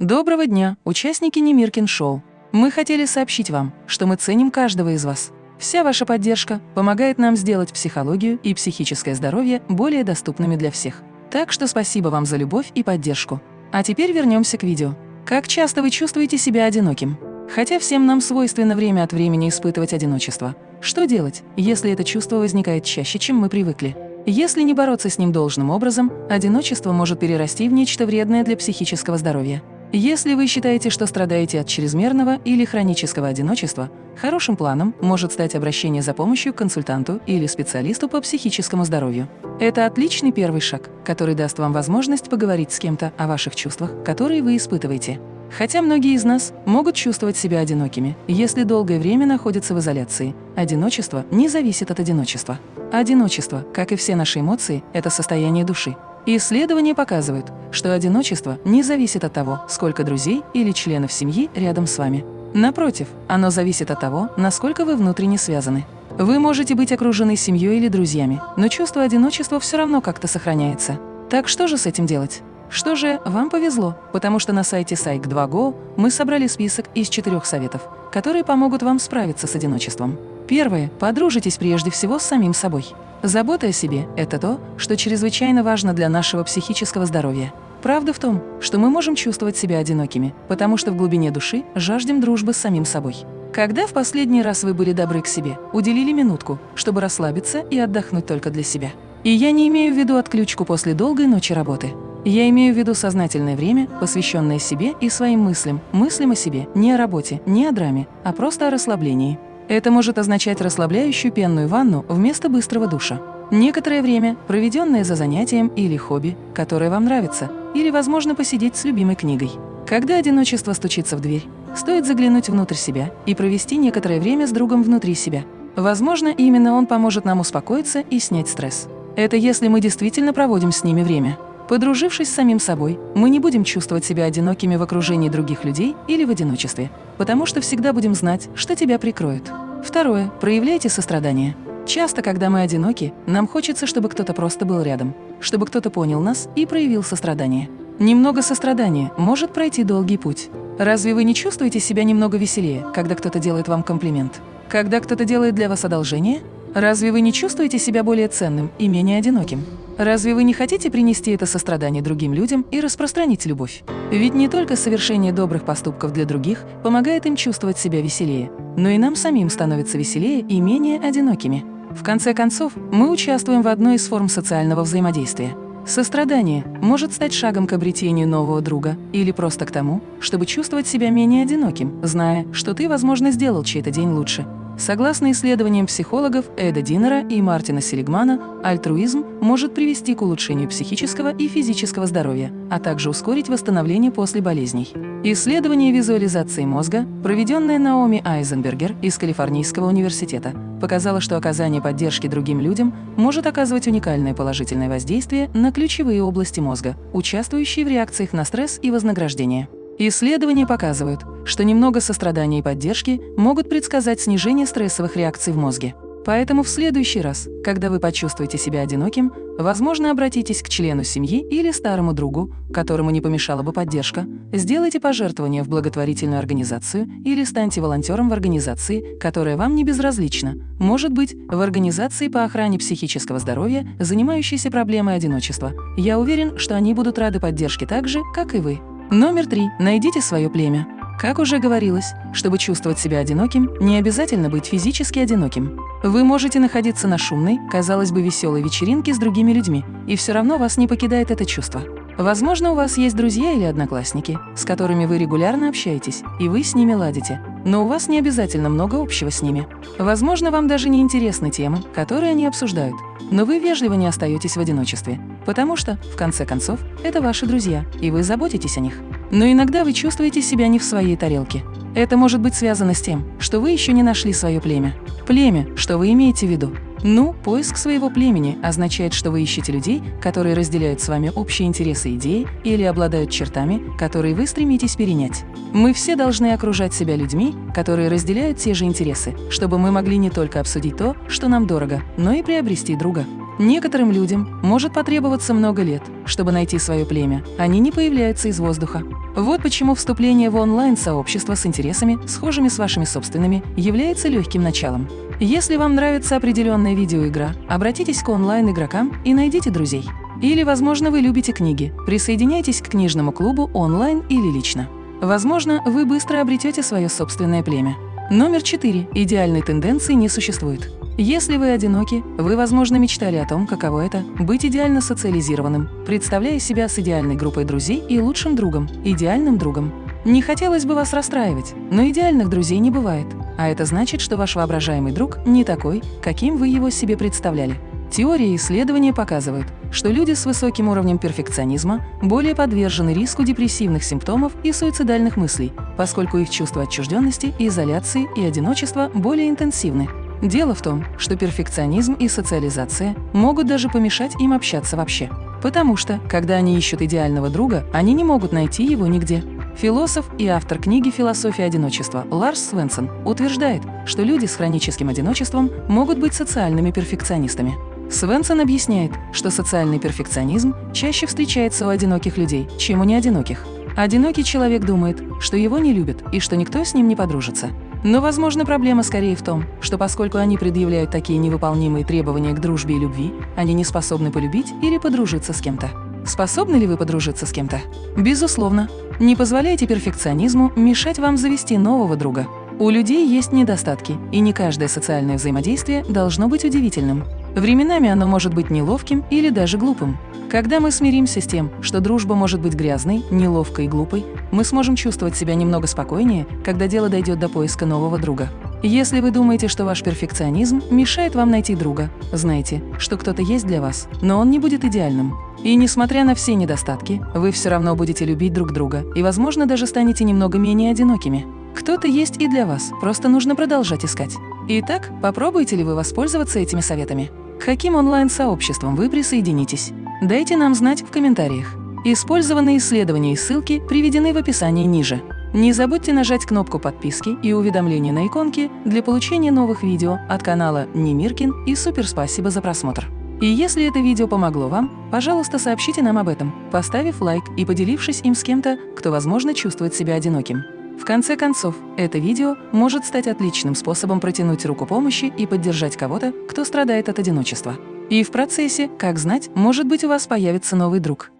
Доброго дня, участники Немиркин Шоу. Мы хотели сообщить вам, что мы ценим каждого из вас. Вся ваша поддержка помогает нам сделать психологию и психическое здоровье более доступными для всех. Так что спасибо вам за любовь и поддержку. А теперь вернемся к видео. Как часто вы чувствуете себя одиноким? Хотя всем нам свойственно время от времени испытывать одиночество. Что делать, если это чувство возникает чаще, чем мы привыкли? Если не бороться с ним должным образом, одиночество может перерасти в нечто вредное для психического здоровья. Если вы считаете, что страдаете от чрезмерного или хронического одиночества, хорошим планом может стать обращение за помощью к консультанту или специалисту по психическому здоровью. Это отличный первый шаг, который даст вам возможность поговорить с кем-то о ваших чувствах, которые вы испытываете. Хотя многие из нас могут чувствовать себя одинокими, если долгое время находятся в изоляции. Одиночество не зависит от одиночества. Одиночество, как и все наши эмоции, это состояние души. Исследования показывают, что одиночество не зависит от того, сколько друзей или членов семьи рядом с вами. Напротив, оно зависит от того, насколько вы внутренне связаны. Вы можете быть окружены семьей или друзьями, но чувство одиночества все равно как-то сохраняется. Так что же с этим делать? Что же, вам повезло, потому что на сайте Psych2Go мы собрали список из четырех советов, которые помогут вам справиться с одиночеством. Первое. Подружитесь прежде всего с самим собой. Забота о себе – это то, что чрезвычайно важно для нашего психического здоровья. Правда в том, что мы можем чувствовать себя одинокими, потому что в глубине души жаждем дружбы с самим собой. Когда в последний раз вы были добры к себе, уделили минутку, чтобы расслабиться и отдохнуть только для себя? И я не имею в виду отключку после долгой ночи работы. Я имею в виду сознательное время, посвященное себе и своим мыслям, мыслям о себе, не о работе, не о драме, а просто о расслаблении. Это может означать расслабляющую пенную ванну вместо быстрого душа. Некоторое время, проведенное за занятием или хобби, которое вам нравится, или, возможно, посидеть с любимой книгой. Когда одиночество стучится в дверь, стоит заглянуть внутрь себя и провести некоторое время с другом внутри себя. Возможно, именно он поможет нам успокоиться и снять стресс. Это если мы действительно проводим с ними время. Подружившись с самим собой, мы не будем чувствовать себя одинокими в окружении других людей или в одиночестве, потому что всегда будем знать, что тебя прикроют. Второе. Проявляйте сострадание. Часто, когда мы одиноки, нам хочется, чтобы кто-то просто был рядом, чтобы кто-то понял нас и проявил сострадание. Немного сострадания может пройти долгий путь. Разве вы не чувствуете себя немного веселее, когда кто-то делает вам комплимент? Когда кто-то делает для вас одолжение? Разве вы не чувствуете себя более ценным и менее одиноким? Разве вы не хотите принести это сострадание другим людям и распространить любовь? Ведь не только совершение добрых поступков для других помогает им чувствовать себя веселее, но и нам самим становится веселее и менее одинокими. В конце концов, мы участвуем в одной из форм социального взаимодействия. Сострадание может стать шагом к обретению нового друга или просто к тому, чтобы чувствовать себя менее одиноким, зная, что ты, возможно, сделал чей-то день лучше. Согласно исследованиям психологов Эда Динера и Мартина Селигмана, альтруизм может привести к улучшению психического и физического здоровья, а также ускорить восстановление после болезней. Исследование визуализации мозга, проведенное Наоми Айзенбергер из Калифорнийского университета, показало, что оказание поддержки другим людям может оказывать уникальное положительное воздействие на ключевые области мозга, участвующие в реакциях на стресс и вознаграждение. Исследования показывают, что немного сострадания и поддержки могут предсказать снижение стрессовых реакций в мозге. Поэтому в следующий раз, когда вы почувствуете себя одиноким, возможно, обратитесь к члену семьи или старому другу, которому не помешала бы поддержка, сделайте пожертвование в благотворительную организацию или станьте волонтером в организации, которая вам не безразлична, может быть, в организации по охране психического здоровья, занимающейся проблемой одиночества. Я уверен, что они будут рады поддержке так же, как и вы. Номер три. Найдите свое племя. Как уже говорилось, чтобы чувствовать себя одиноким, не обязательно быть физически одиноким. Вы можете находиться на шумной, казалось бы, веселой вечеринке с другими людьми, и все равно вас не покидает это чувство. Возможно, у вас есть друзья или одноклассники, с которыми вы регулярно общаетесь, и вы с ними ладите, но у вас не обязательно много общего с ними. Возможно, вам даже не интересны темы, которые они обсуждают, но вы вежливо не остаетесь в одиночестве, потому что, в конце концов, это ваши друзья, и вы заботитесь о них. Но иногда вы чувствуете себя не в своей тарелке. Это может быть связано с тем, что вы еще не нашли свое племя. Племя, что вы имеете в виду? Ну, поиск своего племени означает, что вы ищете людей, которые разделяют с вами общие интересы и идеи или обладают чертами, которые вы стремитесь перенять. Мы все должны окружать себя людьми, которые разделяют те же интересы, чтобы мы могли не только обсудить то, что нам дорого, но и приобрести друга. Некоторым людям может потребоваться много лет, чтобы найти свое племя. Они не появляются из воздуха. Вот почему вступление в онлайн-сообщество с интересами, схожими с вашими собственными, является легким началом. Если вам нравится определенная видеоигра, обратитесь к онлайн-игрокам и найдите друзей. Или, возможно, вы любите книги. Присоединяйтесь к книжному клубу онлайн или лично. Возможно, вы быстро обретете свое собственное племя. Номер 4. Идеальной тенденции не существует. Если вы одиноки, вы, возможно, мечтали о том, каково это – быть идеально социализированным, представляя себя с идеальной группой друзей и лучшим другом, идеальным другом. Не хотелось бы вас расстраивать, но идеальных друзей не бывает. А это значит, что ваш воображаемый друг не такой, каким вы его себе представляли. Теории и исследования показывают, что люди с высоким уровнем перфекционизма более подвержены риску депрессивных симптомов и суицидальных мыслей, поскольку их чувство отчужденности, изоляции и одиночества более интенсивны. Дело в том, что перфекционизм и социализация могут даже помешать им общаться вообще. Потому что, когда они ищут идеального друга, они не могут найти его нигде. Философ и автор книги «Философия одиночества» Ларс Свенсон утверждает, что люди с хроническим одиночеством могут быть социальными перфекционистами. Свенсон объясняет, что социальный перфекционизм чаще встречается у одиноких людей, чем у неодиноких. Одинокий человек думает, что его не любят и что никто с ним не подружится. Но, возможно, проблема скорее в том, что поскольку они предъявляют такие невыполнимые требования к дружбе и любви, они не способны полюбить или подружиться с кем-то. Способны ли вы подружиться с кем-то? Безусловно. Не позволяйте перфекционизму мешать вам завести нового друга. У людей есть недостатки, и не каждое социальное взаимодействие должно быть удивительным. Временами оно может быть неловким или даже глупым. Когда мы смиримся с тем, что дружба может быть грязной, неловкой и глупой, мы сможем чувствовать себя немного спокойнее, когда дело дойдет до поиска нового друга. Если вы думаете, что ваш перфекционизм мешает вам найти друга, знайте, что кто-то есть для вас, но он не будет идеальным. И несмотря на все недостатки, вы все равно будете любить друг друга и, возможно, даже станете немного менее одинокими. Кто-то есть и для вас, просто нужно продолжать искать. Итак, попробуете ли вы воспользоваться этими советами? Каким онлайн-сообществам вы присоединитесь? Дайте нам знать в комментариях. Использованные исследования и ссылки приведены в описании ниже. Не забудьте нажать кнопку подписки и уведомления на иконке для получения новых видео от канала Немиркин и супер спасибо за просмотр. И если это видео помогло вам, пожалуйста, сообщите нам об этом, поставив лайк и поделившись им с кем-то, кто, возможно, чувствует себя одиноким. В конце концов, это видео может стать отличным способом протянуть руку помощи и поддержать кого-то, кто страдает от одиночества. И в процессе, как знать, может быть у вас появится новый друг.